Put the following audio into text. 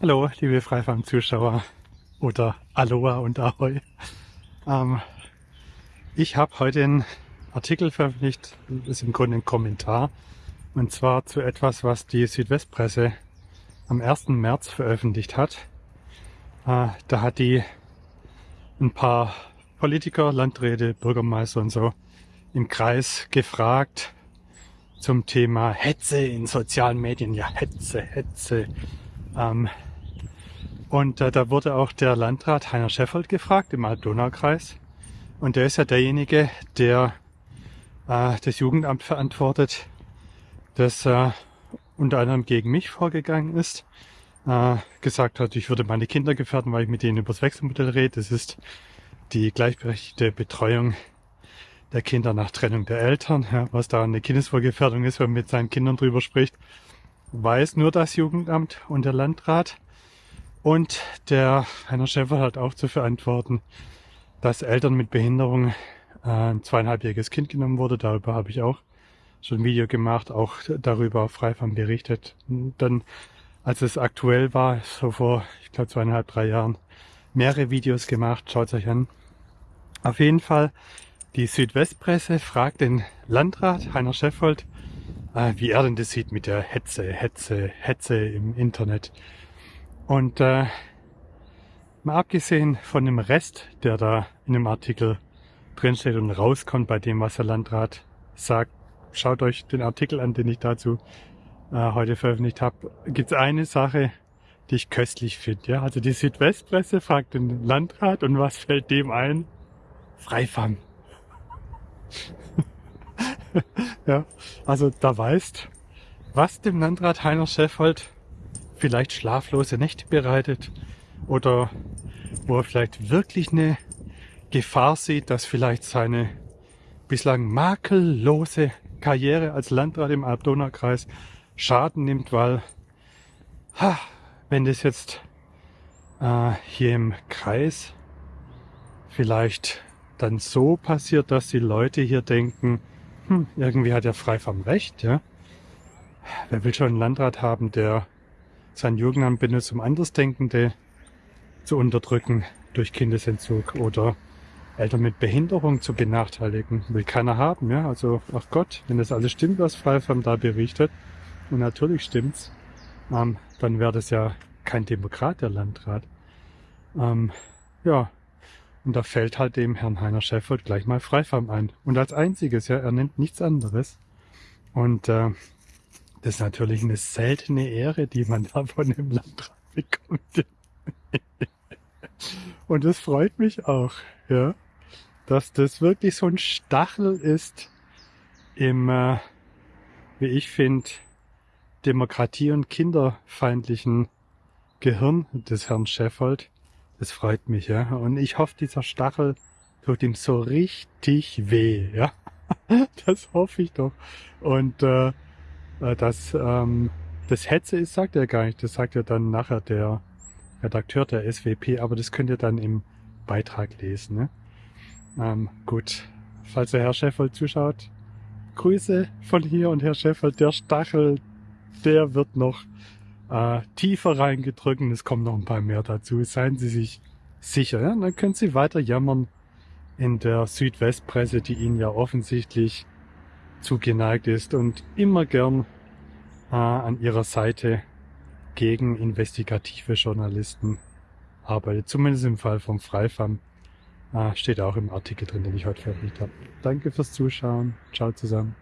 Hallo, liebe Freifarm-Zuschauer oder Aloha und Ahoi. Ähm, ich habe heute einen Artikel veröffentlicht, das ist im Grunde ein Kommentar, und zwar zu etwas, was die Südwestpresse am 1. März veröffentlicht hat. Äh, da hat die ein paar Politiker, Landräte, Bürgermeister und so im Kreis gefragt zum Thema Hetze in sozialen Medien. Ja, Hetze, Hetze. Ähm, und äh, da wurde auch der Landrat Heiner Scheffold gefragt im Alb-Donau-Kreis. Und der ist ja derjenige, der äh, das Jugendamt verantwortet, das äh, unter anderem gegen mich vorgegangen ist. Äh, gesagt hat, ich würde meine Kinder gefährden, weil ich mit denen über das Wechselmodell rede. Das ist die gleichberechtigte Betreuung der Kinder nach Trennung der Eltern. Ja, was da eine Kindeswohlgefährdung ist, wenn man mit seinen Kindern drüber spricht, weiß nur das Jugendamt und der Landrat. Und der Heiner Schäfer hat auch zu verantworten, dass Eltern mit Behinderung äh, ein zweieinhalbjähriges Kind genommen wurde. Darüber habe ich auch schon ein Video gemacht, auch darüber frei von berichtet. Dann, als es aktuell war, so vor, ich glaube, zweieinhalb, drei Jahren, mehrere Videos gemacht. Schaut euch an. Auf jeden Fall, die Südwestpresse fragt den Landrat Heiner Scheffold, äh, wie er denn das sieht mit der Hetze, Hetze, Hetze im Internet. Und äh, mal abgesehen von dem Rest, der da in dem Artikel drinsteht und rauskommt bei dem, was der Landrat sagt, schaut euch den Artikel an, den ich dazu äh, heute veröffentlicht habe. Gibt es eine Sache, die ich köstlich finde. Ja? Also die Südwestpresse fragt den Landrat und was fällt dem ein? Freifang. ja, also da weißt, was dem Landrat Heiner Scheffold vielleicht schlaflose Nächte bereitet oder wo er vielleicht wirklich eine Gefahr sieht, dass vielleicht seine bislang makellose Karriere als Landrat im Alb-Donau-Kreis Schaden nimmt, weil ha, wenn das jetzt äh, hier im Kreis vielleicht dann so passiert, dass die Leute hier denken, hm, irgendwie hat er frei vom Recht, ja. Wer will schon einen Landrat haben, der sein Jugendamt benutzt, um Andersdenkende zu unterdrücken durch Kindesentzug oder Eltern mit Behinderung zu benachteiligen. Will keiner haben, ja. Also, ach Gott, wenn das alles stimmt, was Freifam da berichtet, und natürlich stimmt's, ähm, dann wäre das ja kein Demokrat, der Landrat. Ähm, ja, und da fällt halt dem Herrn Heiner Scheffold gleich mal Freifam ein. Und als einziges, ja, er nennt nichts anderes. Und äh, das ist natürlich eine seltene Ehre, die man da von dem Landrat bekommt. Und es freut mich auch, ja, dass das wirklich so ein Stachel ist im, äh, wie ich finde, Demokratie- und kinderfeindlichen Gehirn des Herrn Scheffold. Das freut mich, ja. Und ich hoffe, dieser Stachel tut ihm so richtig weh, ja. Das hoffe ich doch. Und äh, äh, dass ähm, das Hetze ist, sagt er gar nicht. Das sagt ja dann nachher der Redakteur der SWP, aber das könnt ihr dann im Beitrag lesen. Ne? Ähm, gut, falls der Herr Scheffold zuschaut, Grüße von hier und Herr Scheffold, der Stachel, der wird noch äh, tiefer reingedrückt es kommen noch ein paar mehr dazu. Seien Sie sich sicher. Ja? Dann können Sie weiter jammern in der Südwestpresse, die Ihnen ja offensichtlich zugeneigt ist und immer gern äh, an ihrer Seite gegen investigative Journalisten arbeitet. Zumindest im Fall vom Freifam äh, steht auch im Artikel drin, den ich heute veröffentlicht habe. Danke fürs Zuschauen. Ciao zusammen.